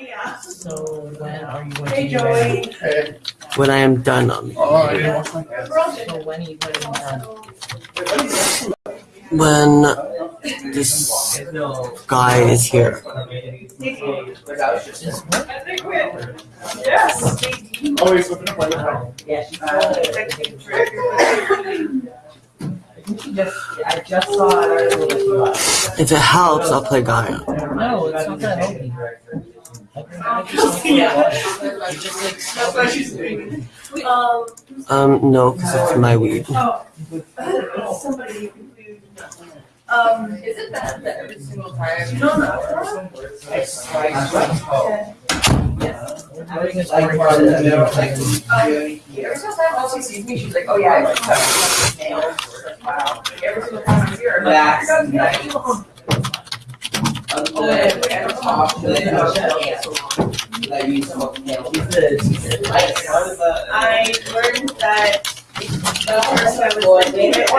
Yeah. So when are you going to Hey, be ready? Joey. Hey. When I am done on Oh, I didn't watch my So when are you going to be done? when this guy is here. Just what? Yes. Oh, he's looking up my. Yeah, she's She just, I just saw an article that she got. If it helps, I'll play Gaia. No, it's not gonna help me. Um, Um, no, because it's my weed. oh. Um, Is it bad that every single time? no, no. Everything is Like, going or to the- the- like, Every single time Elsie sees me, she's like, oh yeah, I cut my nails. Wow. Like, Every single time I see her, I'm like, That's "You're gonna eat them." Oh, yeah, we had a talk, but then I was like, yeah, so long. That you smoke nails. She's the- she's the- Like, how does that? I learned that the I was thinking it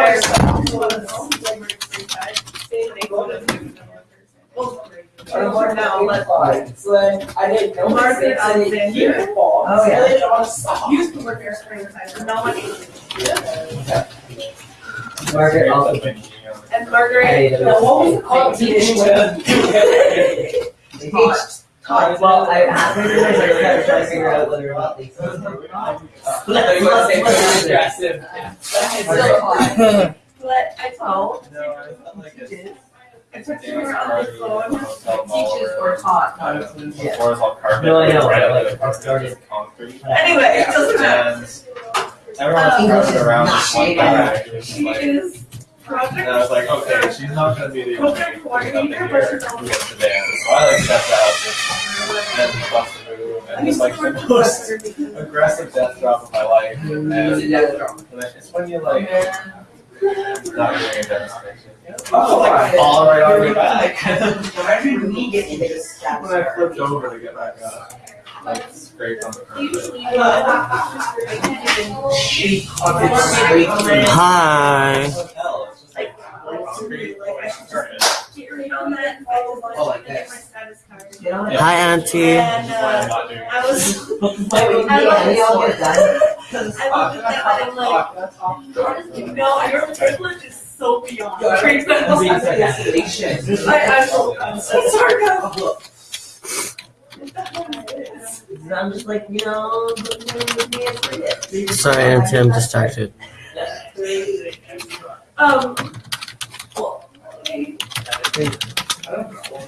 they go to. Or more now, like, I didn't know. Margaret I didn't Alexander. hear. Oh, yeah. Slid on a sock. Used to work there springtime, but no one Margaret also. And Margaret, Now, what was competition? Well, I asked her try to figure out whether or not they. Like, you wanna say more aggressive. It's still hot. but I told, No, I felt like it's. I took her on the phone. Teachers were taught. The floor is all carpet. No, I know, right like, started- concrete. Anyway, it doesn't matter. Everyone's running around not one guy. She is. And I was like, okay, she's not gonna be the only Project one up in coordinator, here but who gets the dance. So I like stepped out and busted the move and it's like the most aggressive death drop of my life. And it's when you like not doing a demonstration. Oh, like fall right on your back. Imagine me getting this. When I flipped over to get back up, like scraped on the carpet. Usually, Hi, Auntie. And, uh. I was. I looked at that I'm like, no, your privilege is so beyond. I'm so, sorry. I'm just like, you know, Sorry, Auntie, I'm distracted. Um, well,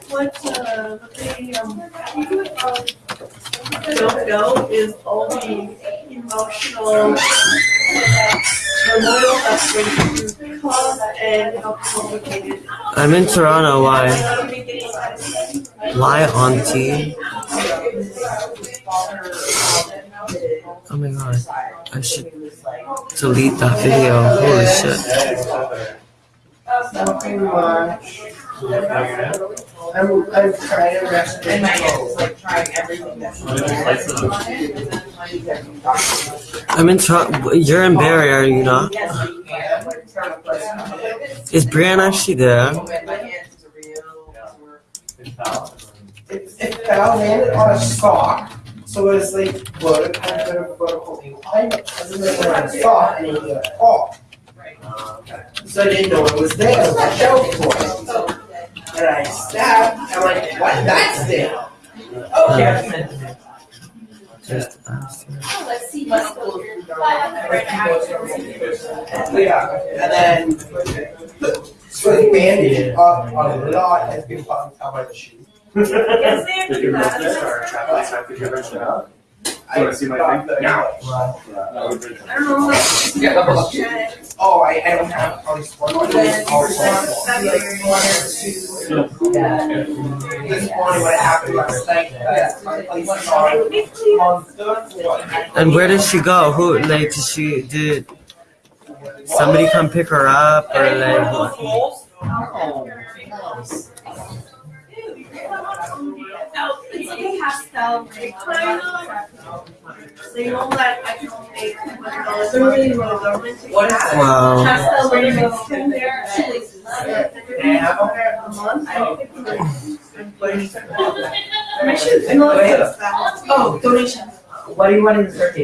what, uh, they, um, um, don't is all the emotional turmoil that's going through cause and how complicated. I'm in Toronto. Why? Why, Auntie? Oh my god. I should delete that video. Holy shit. Nothing much. I'm, I'm trying to rest. And my aunt was like trying everything that she I'm in Toronto. You're in Barrie, are you not? Yes. Is Brian actually there? When my aunt is a real. It, it fell landed on a sock, so it was like floated kind of bit of vertical incline, and then it went on a sock and it hit a fall. So I didn't know it was there, so I felt for it. And I stabbed, I'm like, what, that's there? Okay. Just ask. Let's see. Let's go. Yeah, and then, so the bandage up on the knot has been fucking tell by the shoe. Yes, they Did you do miss that. this or traffic light? Did you wrench it out? I wanna see my thing? the- No. I don't know. Yeah, I'm like- Yeah. Oh, I, I don't have, probably one of those also. February. Yeah. This morning what happened last night, uh, that my place is on, on third floor. And where did she go? Who, like, did she, did somebody come pick her up or like what? No, it's like a pastel gray kind of. So you know that I can only make two hundred dollars a month for the government to What is have that? Wow. Pastel gray makes in there. Yeah, okay. A month, I don't think I'm putting. My shoes. I know it's that. Oh, donation. What do you want in the turkey?